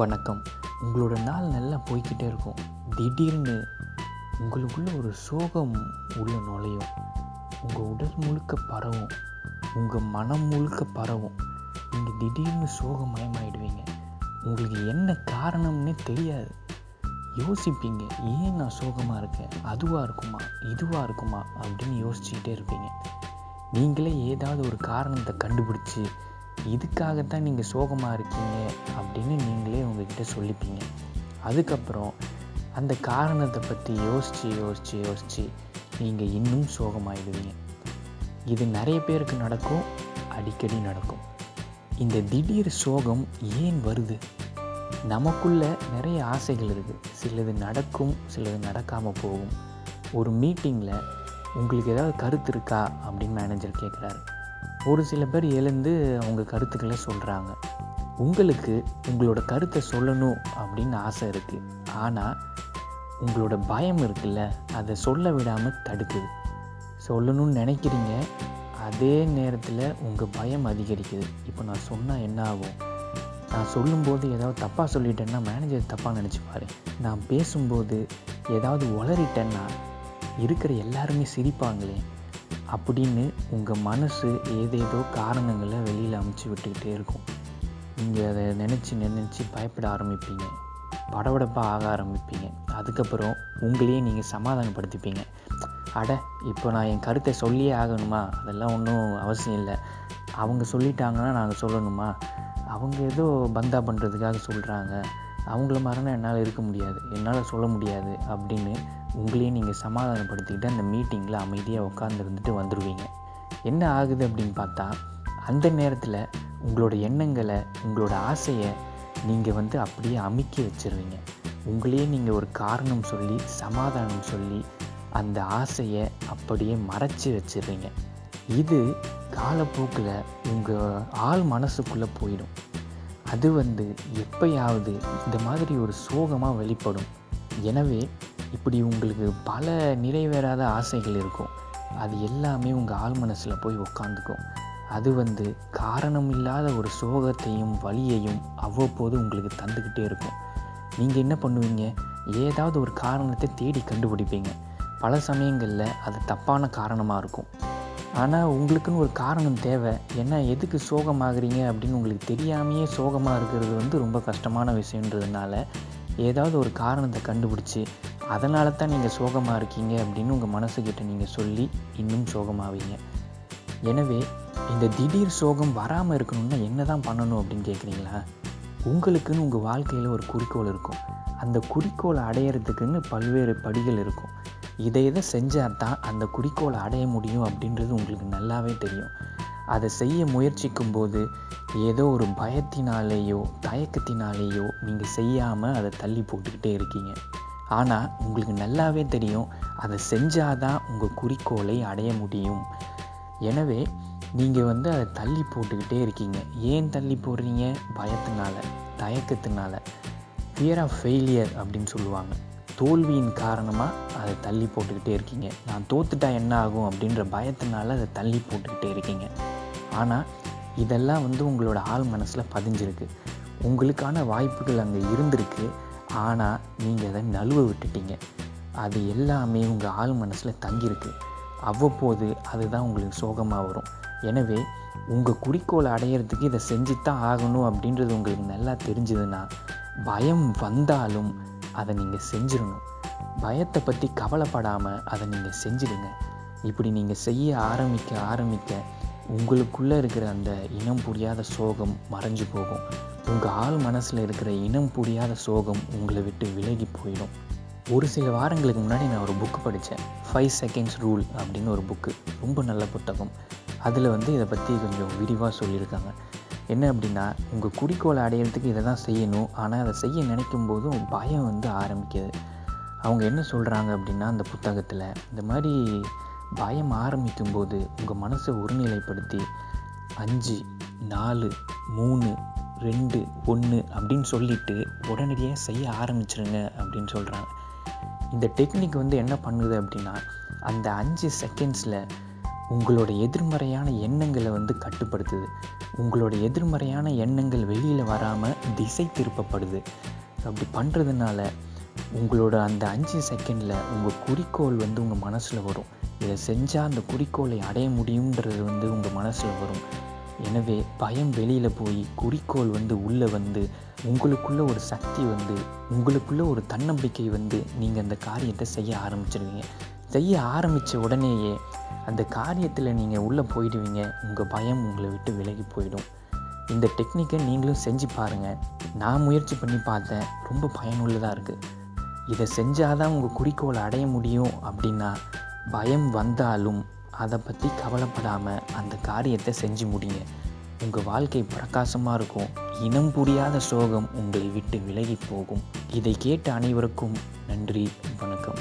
வணக்கம். உங்களோட நாள் நல்லா போய்க்கிட்டே இருக்கும். திடீர்னு உங்களுக்குள்ள ஒரு சோகம் உள்ள நுழையும். உங்கள் உடல் முழுக்க பரவும். உங்கள் மனம் முழுக்க பரவும். நீங்கள் திடீர்னு சோகமயமாயிடுவீங்க. உங்களுக்கு என்ன காரணம்னே தெரியாது. யோசிப்பீங்க ஏன் நான் சோகமாக இருக்கேன்? அதுவாக இருக்குமா? இதுவாக இருக்குமா? அப்படின்னு யோசிச்சுக்கிட்டே இருப்பீங்க. நீங்களே ஏதாவது ஒரு காரணத்தை கண்டுபிடிச்சி இதுக்காகத்தான் நீங்கள் சோகமாக இருக்கீங்க அப்படின்னு நீங்களே உங்ககிட்ட சொல்லிப்பீங்க. அதுக்கப்புறம் அந்த காரணத்தை பற்றி யோசித்து யோசித்து யோசித்து நீங்கள் இன்னும் சோகமாயிடுவீங்க. இது நிறைய பேருக்கு நடக்கும் அடிக்கடி நடக்கும். இந்த திடீர் சோகம் ஏன் வருது? நமக்குள்ள நிறைய ஆசைகள் இருக்குது சிலது நடக்கும் சிலது நடக்காமல் போகும். ஒரு மீட்டிங்கில் உங்களுக்கு ஏதாவது கருத்து இருக்கா அப்படின்னு மேனேஜர் கேட்குறாரு ஒரு சில பேர் எழுந்து அவங்க கருத்துக்களை சொல்கிறாங்க உங்களுக்கு உங்களோட கருத்தை சொல்லணும் அப்படின்னு ஆசை இருக்குது ஆனால் உங்களோட பயம் இருக்குல்ல அதை சொல்ல விடாமல் தடுக்குது. சொல்லணும்னு நினைக்கிறீங்க அதே நேரத்தில் உங்கள் பயம் அதிகரிக்குது. இப்போ நான் சொன்னால் என்ன ஆகும்? நான் சொல்லும்போது ஏதாவது தப்பாக சொல்லிட்டேன்னா மேனேஜர் தப்பாக நினச்சிப்பாரு. நான் பேசும்போது ஏதாவது உளறிட்டேன்னா இருக்கிற எல்லாருமே சிரிப்பாங்களே. அப்படின்னு உங்கள் மனசு ஏதேதோ காரணங்களை வெளியில் அமுச்சு விட்டுக்கிட்டே இருக்கும். நீங்கள் அதை நினச்சி நினச்சி பயப்பட ஆரம்பிப்பீங்க. படபடப்பாக ஆக ஆரம்பிப்பீங்க. அதுக்கப்புறம் உங்களையே நீங்கள் சமாதானப்படுத்திப்பீங்க. அட இப்போ நான் என் கருத்தை சொல்லியே ஆகணுமா? அதெல்லாம் ஒன்றும் அவசியம் இல்லை. அவங்க சொல்லிட்டாங்கன்னா நாங்கள் சொல்லணுமா? அவங்க ஏதோ பந்தா பண்ணுறதுக்காக சொல்கிறாங்க அவங்கள மாதிரினா என்னால் இருக்க முடியாது. என்னால் சொல்ல முடியாது அப்படின்னு உங்களையே நீங்கள் சமாதானப்படுத்திக்கிட்டு அந்த மீட்டிங்கில் அமைதியாக உட்காந்துருந்துட்டு வந்துடுவீங்க என்ன ஆகுது அப்படின்னு பார்த்தா அந்த நேரத்தில் உங்களோட எண்ணங்களை உங்களோட ஆசையை நீங்கள் வந்து அப்படியே அமைக்க வச்சிருவீங்க. உங்களையே நீங்கள் ஒரு காரணம் சொல்லி சமாதானம் சொல்லி அந்த ஆசையை அப்படியே மறைச்சி வச்சிடுறீங்க இது காலப்போக்கில் உங்கள் ஆள் மனசுக்குள்ளே போயிடும். அது வந்து எப்பயாவது இந்த மாதிரி ஒரு சோகமாக வெளிப்படும். எனவே இப்படி உங்களுக்கு பல நிறைவேறாத ஆசைகள் இருக்கும். அது எல்லாமே உங்கள் ஆள் மனசில் போய் உக்காந்துக்கும். அது வந்து காரணம் இல்லாத ஒரு சோகத்தையும் வழியையும் அவ்வப்போது உங்களுக்கு தந்துக்கிட்டே இருக்கும். நீங்கள் என்ன பண்ணுவீங்க? ஏதாவது ஒரு காரணத்தை தேடி கண்டுபிடிப்பீங்க. பல சமயங்களில் அது தப்பான காரணமாக இருக்கும். ஆனால் உங்களுக்குன்னு ஒரு காரணம் தேவை. ஏன்னா எதுக்கு சோகமாகறீங்க அப்படின்னு உங்களுக்கு தெரியாமையே சோகமாக இருக்கிறது வந்து ரொம்ப கஷ்டமான விஷயன்றதுனால ஏதாவது ஒரு காரணத்தை கண்டுபிடிச்சி அதனால தான் நீங்கள் சோகமாக இருக்கீங்க அப்படின்னு உங்கள் மனசுக்கிட்ட நீங்கள் சொல்லி இன்னும் சோகமாவீங்க. எனவே இந்த திடீர் சோகம் வராமல் இருக்கணும்னா என்ன தான் பண்ணணும் அப்படின்னு கேட்குறீங்களா உங்களுக்குன்னு உங்கள் வாழ்க்கையில் ஒரு குறிக்கோள் இருக்கும். அந்த குறிக்கோளை அடையிறதுக்குன்னு பல்வேறு படிகள் இருக்கும். இதை இதை செஞ்சால் தான் அந்த குறிக்கோளை அடைய முடியும் அப்படின்றது உங்களுக்கு நல்லாவே தெரியும். அதை செய்ய முயற்சிக்கும் போது ஏதோ ஒரு பயத்தினாலேயோ தயக்கத்தினாலேயோ நீங்கள் செய்யாமல் அதை தள்ளி போட்டுக்கிட்டே இருக்கீங்க. ஆனால் உங்களுக்கு நல்லாவே தெரியும் அதை செஞ்சாதான் உங்கள் குறிக்கோளை அடைய முடியும். எனவே நீங்கள் வந்து அதை தள்ளி போட்டுக்கிட்டே இருக்கீங்க. ஏன் தள்ளி போடுறீங்க? பயத்தினால தயக்கத்தினால. ஃபியர் ஆஃப் ஃபெயிலியர் அப்படின்னு சொல்லுவாங்க. தோல்வியின் காரணமாக அதை தள்ளி போட்டுக்கிட்டே இருக்கீங்க. நான் தோத்துட்டா என்ன ஆகும் அப்படின்ற பயத்தினால அதை தள்ளி போட்டுக்கிட்டே இருக்கீங்க. ஆனால் இதெல்லாம் வந்து உங்களோட ஆள் மனசில் பதிஞ்சிருக்கு. உங்களுக்கான வாய்ப்புகள் அங்கே இருந்திருக்கு. ஆனால் நீங்கள் அதை நழுவ விட்டுட்டீங்க. அது எல்லாமே உங்கள் ஆள் மனசில் தங்கியிருக்கு. அவ்வப்போது அதுதான் உங்களுக்கு சோகமாக வரும். எனவே உங்கள் குறிக்கோளை அடையிறதுக்கு இதை செஞ்சு தான் ஆகணும் அப்படின்றது உங்களுக்கு நல்லா தெரிஞ்சதுன்னா பயம் வந்தாலும் அதை நீங்கள் செஞ்சிடணும். பயத்தை பற்றி கவலைப்படாமல் அதை நீங்கள் செஞ்சிடுங்க. இப்படி நீங்கள் செய்ய ஆரம்பிக்க ஆரம்பிக்க உங்களுக்குள்ளே இருக்கிற அந்த இனம் புரியாத சோகம் மறைஞ்சு போகும். உங்கள் ஆள் மனசில் இருக்கிற இனம் புரியாத சோகம் உங்களை விட்டு விலகி போயிடும். ஒரு சில வாரங்களுக்கு முன்னாடி நான் ஒரு புக்கு படித்தேன் ஃபைவ் செகண்ட்ஸ் ரூல் அப்படின்னு ஒரு புக்கு ரொம்ப நல்ல புத்தகம். அதில் வந்து இதை பற்றி கொஞ்சம் விரிவாக சொல்லியிருக்காங்க. என்ன அப்படின்னா உங்கள் குறிக்கோளை அடையிறதுக்கு இதை தான் செய்யணும். ஆனால் அதை செய்ய நினைக்கும் போதும் பயம் வந்து ஆரம்பிக்குது. அவங்க என்ன சொல்கிறாங்க அப்படின்னா அந்த புத்தகத்தில் இந்த மாதிரி பயம் ஆரம்பிக்கும் போது உங்கள் மனசை ஒருநிலைப்படுத்தி அஞ்சு நாலு மூணு ரெண்டு ஒன்று அப்படின்னு சொல்லிவிட்டு உடனடியாக செய்ய ஆரம்பிச்சிருங்க அப்படின்னு சொல்கிறாங்க இந்த டெக்னிக் வந்து என்ன பண்ணுது அப்படின்னா அந்த அஞ்சு செகண்ட்ஸில் உங்களோட எதிர்மறையான எண்ணங்களை வந்து கட்டுப்படுத்துது. உங்களோட எதிர்மறையான எண்ணங்கள் வெளியில் வராமல் திசை திருப்பப்படுது. அப்படி பண்ணுறதுனால உங்களோட அந்த அஞ்சு செகண்டில் உங்கள் குறிக்கோள் வந்து உங்கள் மனசில் வரும். இதை செஞ்சால் அந்த குறிக்கோளை அடைய முடியுன்றது வந்து உங்கள் மனசில் வரும். எனவே பயம் வெளியில் போய் குறிக்கோள் வந்து உள்ளே வந்து உங்களுக்குள்ள ஒரு சக்தி வந்து உங்களுக்குள்ள ஒரு தன்னம்பிக்கை வந்து நீங்கள் அந்த காரியத்தை செய்ய ஆரம்பிச்சிருவீங்க. செய்ய ஆரம்பித்த உடனேயே அந்த காரியத்தில் நீங்கள் உள்ளே போயிடுவீங்க. உங்கள் பயம் உங்களை விட்டு விலகி போயிடும். இந்த டெக்னிக்கை நீங்களும் செஞ்சு பாருங்கள் நான் முயற்சி பண்ணி பார்த்தேன். ரொம்ப பயனுள்ளதாக இருக்குது இதை செஞ்சால் தான் உங்கள் குறிக்கோளை அடைய முடியும் அப்படின்னா பயம் வந்தாலும் அதை பற்றி கவலைப்படாமல் அந்த காரியத்தை செஞ்சு முடிங்க. உங்கள் வாழ்க்கை பிரகாசமாக இருக்கும். இனம் புரியாத சோகம் உங்களை விட்டு விலகி போகும். இதை கேட்ட அனைவருக்கும் நன்றி வணக்கம்.